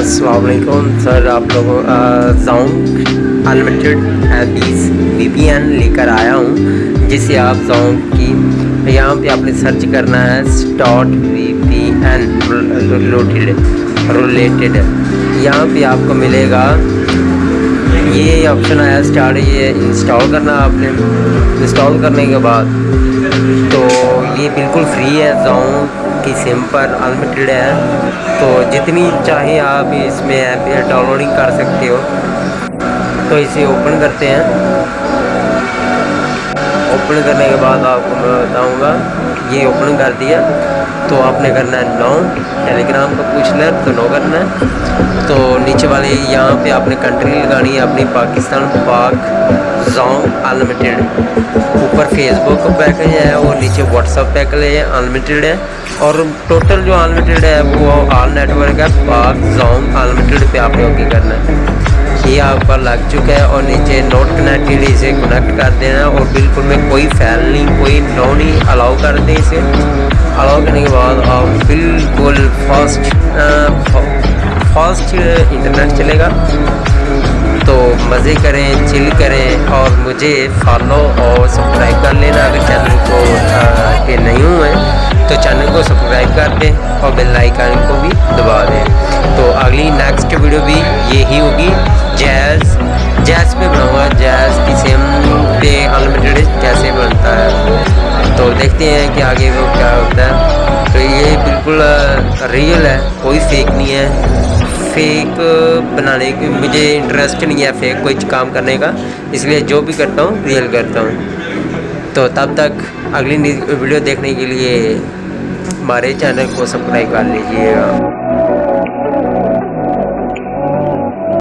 अस्सलाम वालेकुम, सर, आप लोगों जोंक अनलिमिटेड बीस वी लेकर आया हूँ, जिसे आप जोंक की, यहाँ पे आपने सर्च करना है स्टॉट वी पी एन रिलेटेड यहाँ पे आपको मिलेगा ऑप्शन आया स्टार्ट ये इंस्टॉल करना आपने। इंस्टॉल करने के बाद तो ये बिल्कुल फ्री है जोंक की सिम पर अनलिमिटेड है। तो जितनी चाहे आप इसमें ऐप डाउनलोडिंग कर सकते हो। तो इसे ओपन करते हैं। ओपन करने के बाद आपको मैं बताऊँगा, ये ओपन कर दिया। तो आपने करना है नो टेलीग्राम का पूछ लें तो नो करना है। तो नीचे वाले यहाँ पे आपने कंट्री लगानी है, अपनी पाकिस्तान पाक जोंग अनलिमिटेड ऊपर फेसबुक पैकेज है और नीचे व्हाट्सअप पैकेज है अनलिमिटेड है। और टोटल जो अनलिमिटेड है, वो ऑल नेटवर्क है, पाक जोंग अनलिमिटेड पे आपने ओके करना है। ये आपका लग चुका है, और नीचे नोट कनेक्टेड इसे कनेक्ट कर देना और बिल्कुल में कोई फैल नहीं, कोई नो नहीं अलाउ कर दें इसे। अलाउ करने के बाद आप बिल्कुल फास्ट फास्ट इंटरनेट चलेगा। तो मज़े करें चिल करें और मुझे फॉलो और सब्सक्राइब कर लेना अगर चैनल को के नहीं हुए तो चैनल को सब्सक्राइब कर दें और बेल आइकन को भी दबा दें। तो अगली नेक्स्ट वीडियो भी यही होगी। जैज़ जैज़ पे बनाऊँगा जैज़ की सेम पे अनलिमिटेड कैसे बनता है। तो देखते हैं कि आगे वो क्या होता है। तो ये बिल्कुल रियल है, कोई फेक नहीं है। फेक बनाने की मुझे इंटरेस्ट नहीं है फेक कोई काम करने का, इसलिए जो भी करता हूँ रियल करता हूँ। तो तब तक अगली वीडियो देखने के लिए हमारे चैनल को सब्सक्राइब कर लीजिएगा।